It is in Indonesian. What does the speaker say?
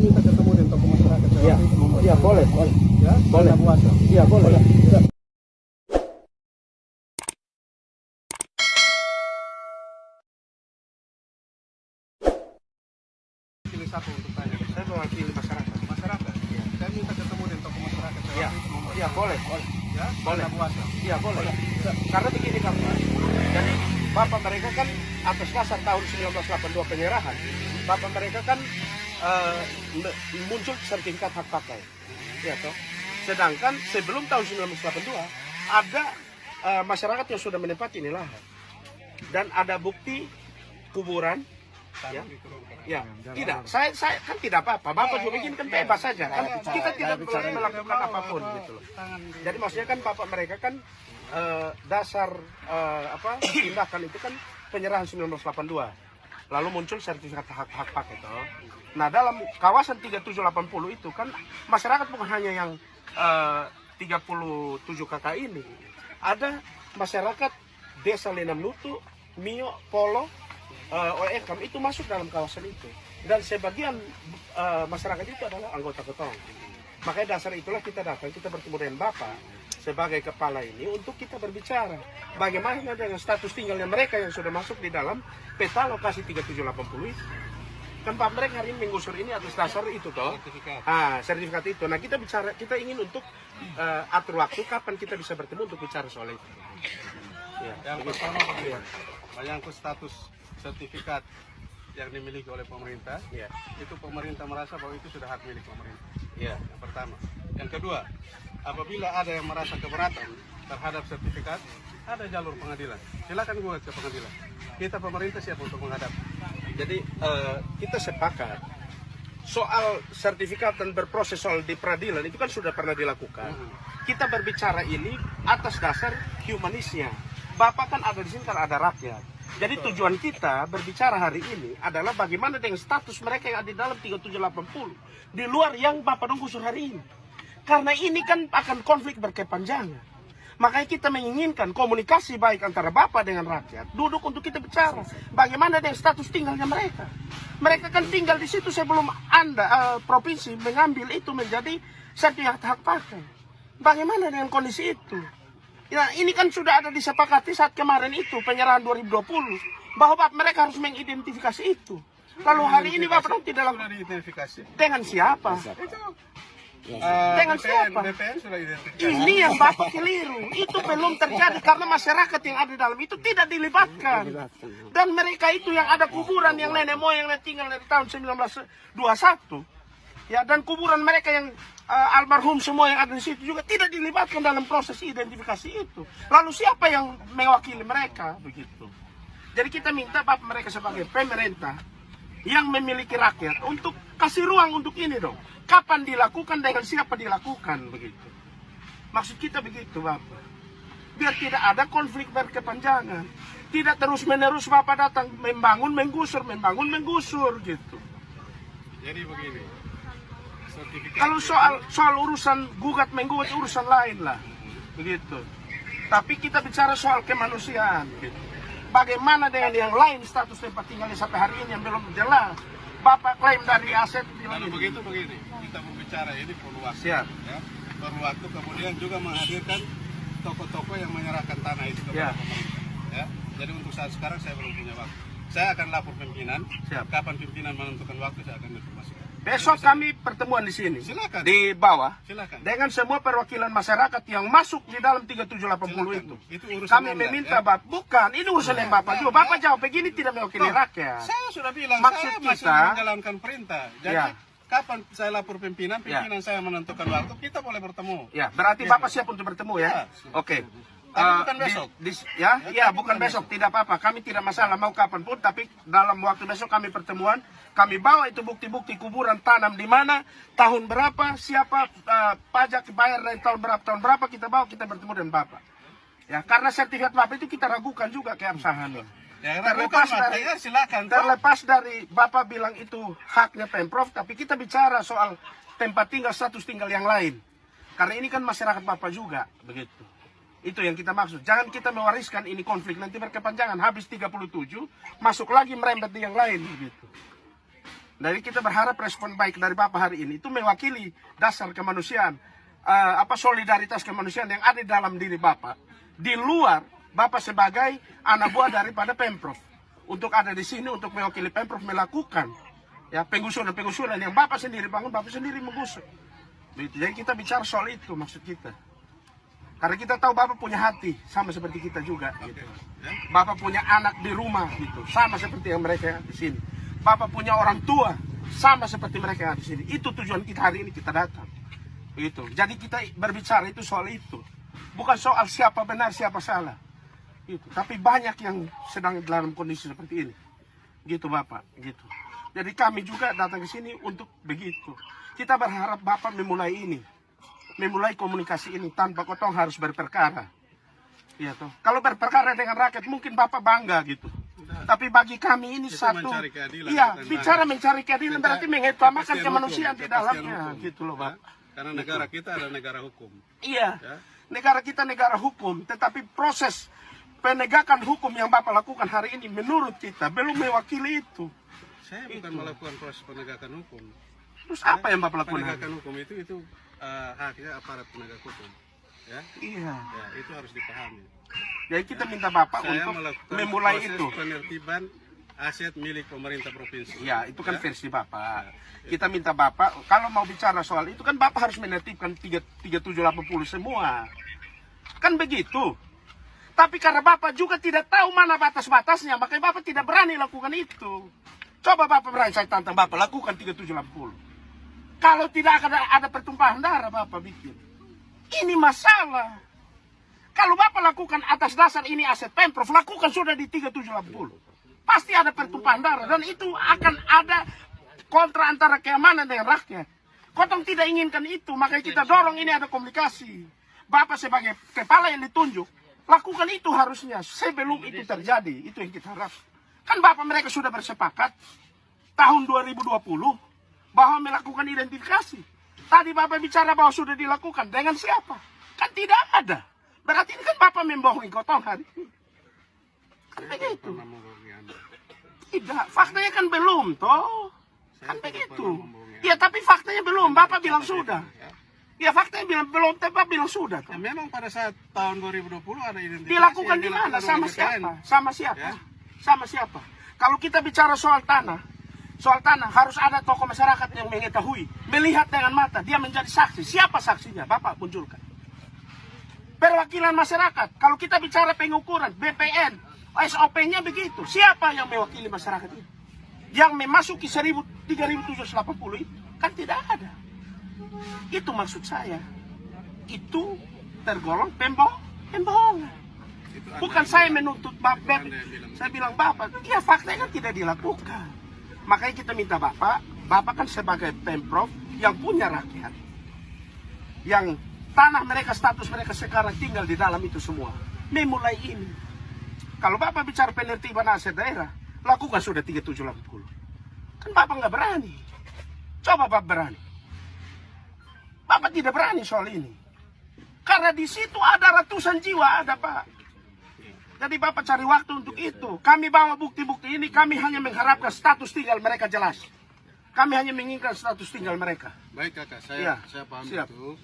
minta ketemu dengan tokoh masyarakat. Saya Iya, iya boleh, boleh. Ya, Boleh. Iya boleh. Pilih satu untuk tanya. Saya mewakili masyarakat. Masyarakat. Ya. Saya minta ketemu dengan tokoh masyarakat. Saya Iya, waktu itu membuat- iya boleh, boleh. Ya, Boleh. puasa. Iya boleh. Karena begini kan Pak. Jadi bapak mereka kan atas dasar tahun 1982 penyerahan, bapak mereka kan eh, muncul sertifikat hak pakai, ya toh. Sedangkan sebelum tahun 1982 ada eh, masyarakat yang sudah menempati ini lahan dan ada bukti kuburan, ya. Ya, tidak. Saya, saya kan tidak apa-apa. Bapak juga bikin kan bebas saja. Kan kita tidak perlu melakukan apa pun gitu loh. Jadi maksudnya kan bapak mereka kan eh, dasar eh, apa tindakan itu kan penyerahan 1982. Lalu muncul sertifikat hak-hak pakai toh. Nah dalam kawasan 3780 itu kan masyarakat bukan hanya yang eh, 37 kakak ini. Ada masyarakat desa Lenam Nutu, Mio, Polo, uh, OEKAM itu masuk dalam kawasan itu. Dan sebagian eh, masyarakat itu adalah anggota ketong. Makanya dasar itulah kita datang, kita bertemu dengan Bapak sebagai kepala ini untuk kita berbicara bagaimana dengan status tinggalnya mereka yang sudah masuk di dalam peta lokasi 3780 itu. Pak mereka hari ini menggusur ini atas dasar itu toh. Sertifikat. Ah, sertifikat itu. Nah, kita bicara kita ingin untuk eh, atur waktu kapan kita bisa bertemu untuk bicara soal itu. Ya, Yang begitu. pertama begini, menyangkut status sertifikat yang dimiliki oleh pemerintah, Ya, itu pemerintah merasa bahwa itu sudah hak milik pemerintah. ya. Yang pertama. Yang kedua, apabila ada yang merasa keberatan terhadap sertifikat, ada jalur pengadilan. Silakan gugat ke pengadilan. Kita pemerintah siap untuk menghadap. Jadi eh, kita sepakat soal sertifikat dan berproses soal di peradilan itu kan sudah pernah dilakukan. Kita berbicara ini atas dasar humanisnya. Bapak kan ada di sini kan ada rakyat. Jadi tujuan kita berbicara hari ini adalah bagaimana dengan status mereka yang ada di dalam 3780 di luar yang Bapak nunggu hari ini. Karena ini kan akan konflik berkepanjangan. Makanya kita menginginkan komunikasi baik antara Bapak dengan rakyat. Duduk untuk kita bicara. Bagaimana dengan status tinggalnya mereka. Mereka kan tinggal di situ sebelum Anda, eh, provinsi, mengambil itu menjadi sertifikat hak pakai. Bagaimana dengan kondisi itu? Ya, ini kan sudah ada disepakati saat kemarin itu, penyerahan 2020. Bahwa mereka harus mengidentifikasi itu. Lalu hari ini Bapak nanti dalam dengan siapa? Itu Dengan dengan siapa? BPN sudah. Ini yang Bapak keliru. Itu belum terjadi karena masyarakat yang ada di dalam itu tidak dilibatkan. Dan mereka itu yang ada kuburan yang nenek moyang yang tinggal dari tahun 1921. Ya, dan kuburan mereka yang eh, almarhum semua yang ada di situ juga tidak dilibatkan dalam proses identifikasi itu. Lalu siapa yang mewakili mereka begitu? Jadi kita minta Bapak mereka sebagai pemerintah yang memiliki rakyat untuk kasih ruang untuk ini dong. Kapan dilakukan dengan siapa dilakukan begitu. Maksud kita begitu Bapak. Biar tidak ada konflik berkepanjangan. Tidak terus menerus Bapak datang membangun menggusur, membangun menggusur gitu. Jadi begini. Kalau soal soal urusan gugat menggugat urusan lain lah. Begitu. Tapi kita bicara soal kemanusiaan gitu. Bagaimana dengan yang lain status tempat tinggalnya sampai hari ini yang belum jelas. Bapak klaim dari aset bilang Kalau ini. begitu begini, kita berbicara ini perlu waktu. Siap. Ya. Perlu waktu kemudian juga menghadirkan toko-toko yang menyerahkan tanah itu kepada Ya. pemerintah. Ya. Jadi untuk saat sekarang saya belum punya waktu. Saya akan lapor pimpinan. Siap. Kapan pimpinan menentukan waktu saya akan informasikan. Besok kami pertemuan di sini. Silakan. Di bawah. Silakan. Dengan semua perwakilan masyarakat yang masuk di dalam 3780 Silakan. itu. Itu urusan Kami meminta ya. Bapak, bukan, ini urusan yang Bapak juga. Bapak jawab begini tidak mewakili Loh, rakyat. Saya sudah bilang Maksud saya masih kita- menjalankan perintah. Jadi Ya. kapan saya lapor pimpinan, Ya. pimpinan saya menentukan waktu, kita boleh bertemu. Ya, berarti Bapak siap untuk bertemu ya? Ya. Oke. Tapi Eh, bukan besok. di- ya, ya, bukan besok, tidak apa-apa. Kami tidak masalah mau kapan pun, tapi dalam waktu besok kami pertemuan, kami bawa itu bukti-bukti kuburan tanam di mana, tahun berapa, siapa eh, pajak dibayar dari tahun berapa, tahun berapa kita bawa, kita bertemu dengan Bapak. Ya, karena sertifikat Bapak itu kita ragukan juga keabsahannya. Ya, Terlepas dari- ya, silakan. Terlepas dari Bapak bilang itu haknya Pemprov, tapi kita bicara soal tempat tinggal, status tinggal yang lain. Karena ini kan masyarakat Bapak juga, begitu. Itu yang kita maksud. Jangan kita mewariskan ini konflik nanti berkepanjangan. Habis 37, masuk lagi merembet di yang lain, begitu. Jadi kita berharap respon baik dari Bapak hari ini itu mewakili dasar kemanusiaan, eh, apa solidaritas kemanusiaan yang ada di dalam diri Bapak. Di luar Bapak sebagai anak buah daripada Pemprov untuk ada di sini untuk mewakili Pemprov melakukan ya penggusuran-penggusuran yang Bapak sendiri bangun, Bapak sendiri menggusur. Begitu. Jadi kita bicara soal itu maksud kita. Karena kita tahu Bapak punya hati sama seperti kita juga. Gitu. Bapak punya anak di rumah gitu, sama seperti yang mereka di sini. Bapak punya orang tua, sama seperti mereka yang di sini. Itu tujuan kita hari ini kita datang. Begitu. Jadi kita berbicara itu soal itu. Bukan soal siapa benar, siapa salah. Gitu. Tapi banyak yang sedang dalam kondisi seperti ini. Gitu Bapak, gitu. Jadi kami juga datang ke sini untuk begitu. Kita berharap Bapak memulai ini. Memulai komunikasi ini tanpa kotong harus berperkara. Iya toh. Kalau berperkara dengan rakyat mungkin Bapak bangga gitu. Tapi bagi kami ini Itu satu. mencari keadilan, Iya, bicara mencari keadilan Kita- berarti mengutamakan kemanusiaan hukum, di dalamnya hukum. gitu loh, Ya. Pak. Karena negara kita adalah negara hukum. Iya. Ya. Negara kita negara hukum, tetapi proses penegakan hukum yang Bapak lakukan hari ini menurut kita belum mewakili itu. Saya bukan melakukan proses penegakan hukum. Terus apa yang Bapak lakukan? hari? Penegakan hukum itu itu eh, haknya aparat penegak hukum. Ya, Iya. ya itu harus dipahami. Jadi kita minta Bapak Saya untuk memulai itu. penertiban aset milik pemerintah provinsi. Ya, itu kan Ya. versi Bapak. Kita minta Bapak, kalau mau bicara soal itu kan Bapak harus menertibkan 3 3780 semua. Kan begitu. Tapi karena Bapak juga tidak tahu mana batas-batasnya, makanya Bapak tidak berani lakukan itu. Coba Bapak berani, saya tantang Bapak, lakukan 3780. Kalau tidak ada, ada pertumpahan darah Bapak bikin. Ini masalah. Kalau Bapak lakukan atas dasar ini aset Pemprov, lakukan sudah di 3780. Pasti ada pertumpahan darah dan itu akan ada kontra antara keamanan dengan rakyat. Kotong tidak inginkan itu, makanya kita dorong ini ada komunikasi. Bapak sebagai kepala yang ditunjuk, lakukan itu harusnya sebelum itu terjadi. Itu yang kita harap. Kan Bapak mereka sudah bersepakat tahun 2020 bahwa melakukan identifikasi. Tadi Bapak bicara bahwa sudah dilakukan dengan siapa? Kan tidak ada. Berarti ini kan Bapak membohongi Gotong hari ini. Kan begitu. tidak faktanya kan belum toh. Kan begitu. Ya tapi faktanya belum, Bapak bilang sudah. ya. Ya faktanya bilang belum, tapi Bapak bilang sudah toh. Ya, memang pada saat tahun 2020 ada identifikasi Dilakukan di mana? Sama siapa? Sama siapa? Ya. Sama siapa? Kalau kita bicara soal tanah, soal tanah harus ada tokoh masyarakat yang mengetahui, melihat dengan mata, dia menjadi saksi. Siapa saksinya? Bapak munculkan. Perwakilan masyarakat. Kalau kita bicara pengukuran, BPN, SOP-nya begitu. Siapa yang mewakili masyarakat itu? Yang memasuki 1000 3780 itu kan tidak ada. Itu maksud saya. Itu tergolong pembohong, pembohongan. Bukan saya menuntut Bapak. Saya bilang Bapak, ya faktanya kan tidak dilakukan. Makanya kita minta Bapak, Bapak kan sebagai Pemprov yang punya rakyat. Yang tanah mereka, status mereka sekarang tinggal di dalam itu semua. Memulai ini. Kalau Bapak bicara penertiban aset daerah, lakukan sudah 3780. Kan Bapak nggak berani. Coba Bapak berani. Bapak tidak berani soal ini. Karena di situ ada ratusan jiwa, ada Pak. Jadi Bapak cari waktu untuk itu. Kami bawa bukti-bukti ini, kami hanya mengharapkan status tinggal mereka jelas. Kami hanya menginginkan status tinggal mereka. Baik kakak, saya Iya, saya paham siap. itu.